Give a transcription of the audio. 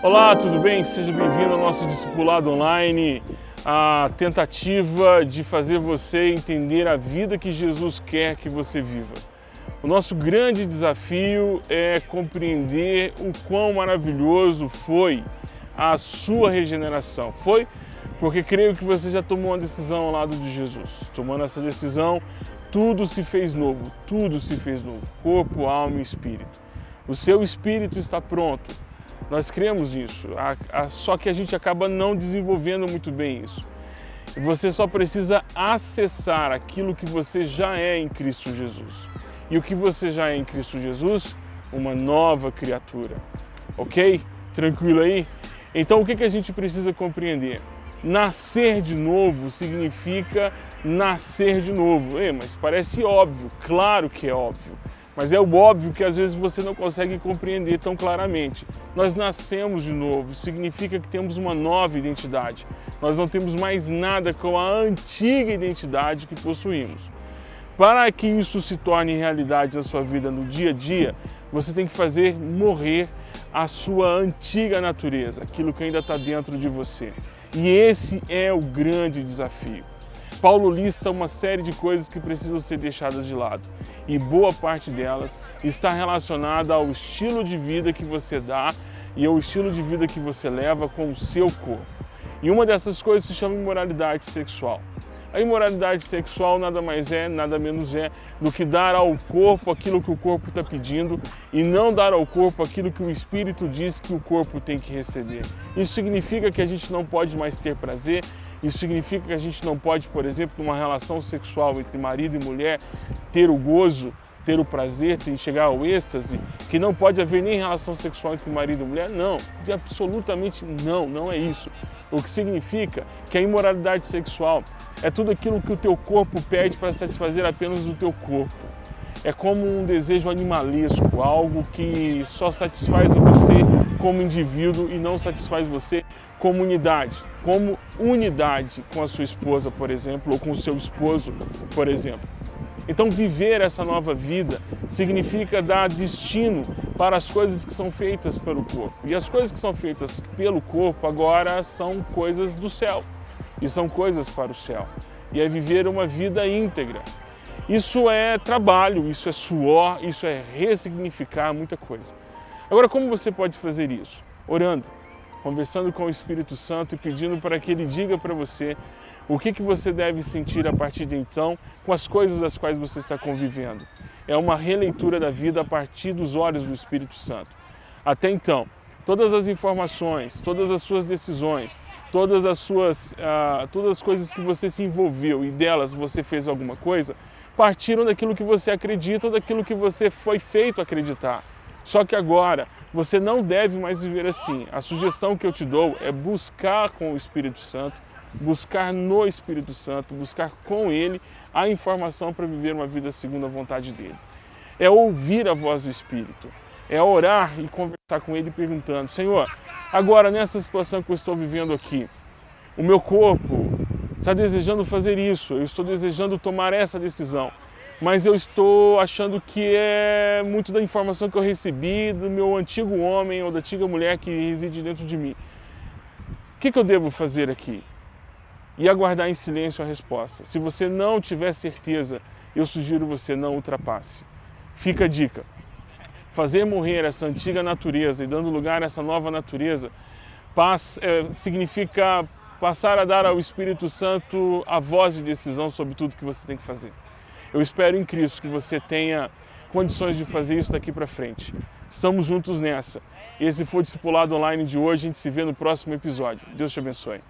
Olá, tudo bem? Seja bem-vindo ao nosso Discipulado Online, a tentativa de fazer você entender a vida que Jesus quer que você viva. O nosso grande desafio é compreender o quão maravilhoso foi a sua regeneração. Foi porque creio que você já tomou uma decisão ao lado de Jesus. Tomando essa decisão, tudo se fez novo, tudo se fez novo, corpo, alma e espírito. O seu espírito está pronto nós cremos nisso, só que a gente acaba não desenvolvendo muito bem isso. Você só precisa acessar aquilo que você já é em Cristo Jesus. E o que você já é em Cristo Jesus? Uma nova criatura. Ok? Tranquilo aí? Então o que a gente precisa compreender? Nascer de novo significa nascer de novo. Ei, mas parece óbvio, claro que é óbvio. Mas é o óbvio que às vezes você não consegue compreender tão claramente. Nós nascemos de novo, significa que temos uma nova identidade. Nós não temos mais nada com a antiga identidade que possuímos. Para que isso se torne realidade na sua vida no dia a dia, você tem que fazer morrer a sua antiga natureza, aquilo que ainda está dentro de você. E esse é o grande desafio. Paulo lista uma série de coisas que precisam ser deixadas de lado e boa parte delas está relacionada ao estilo de vida que você dá e ao estilo de vida que você leva com o seu corpo. E uma dessas coisas se chama imoralidade sexual. A imoralidade sexual nada mais é, nada menos é do que dar ao corpo aquilo que o corpo está pedindo e não dar ao corpo aquilo que o Espírito diz que o corpo tem que receber. Isso significa que a gente não pode mais ter prazer, isso significa que a gente não pode, por exemplo, numa relação sexual entre marido e mulher, ter o gozo, ter o prazer, ter, chegar ao êxtase, que não pode haver nem relação sexual entre marido e mulher? Não, absolutamente não, não é isso. O que significa que a imoralidade sexual é tudo aquilo que o teu corpo pede para satisfazer apenas o teu corpo. É como um desejo animalesco, algo que só satisfaz a você como indivíduo e não satisfaz você como unidade, como unidade com a sua esposa, por exemplo, ou com o seu esposo, por exemplo. Então viver essa nova vida significa dar destino para as coisas que são feitas pelo corpo. E as coisas que são feitas pelo corpo agora são coisas do céu e são coisas para o céu. E é viver uma vida íntegra. Isso é trabalho, isso é suor, isso é ressignificar muita coisa. Agora, como você pode fazer isso? Orando, conversando com o Espírito Santo e pedindo para que Ele diga para você o que, que você deve sentir a partir de então com as coisas das quais você está convivendo. É uma releitura da vida a partir dos olhos do Espírito Santo. Até então, todas as informações, todas as suas decisões, todas as suas, uh, todas as coisas que você se envolveu e delas você fez alguma coisa, partiram daquilo que você acredita ou daquilo que você foi feito acreditar. Só que agora você não deve mais viver assim. A sugestão que eu te dou é buscar com o Espírito Santo, buscar no Espírito Santo, buscar com Ele a informação para viver uma vida segundo a vontade dEle. É ouvir a voz do Espírito, é orar e conversar com Ele perguntando, Senhor, agora nessa situação que eu estou vivendo aqui, o meu corpo está desejando fazer isso, eu estou desejando tomar essa decisão mas eu estou achando que é muito da informação que eu recebi do meu antigo homem ou da antiga mulher que reside dentro de mim. O que, que eu devo fazer aqui? E aguardar em silêncio a resposta. Se você não tiver certeza, eu sugiro você não ultrapasse. Fica a dica. Fazer morrer essa antiga natureza e dando lugar a essa nova natureza passa, é, significa passar a dar ao Espírito Santo a voz de decisão sobre tudo que você tem que fazer. Eu espero em Cristo que você tenha condições de fazer isso daqui para frente. Estamos juntos nessa. Esse foi o Discipulado Online de hoje. A gente se vê no próximo episódio. Deus te abençoe.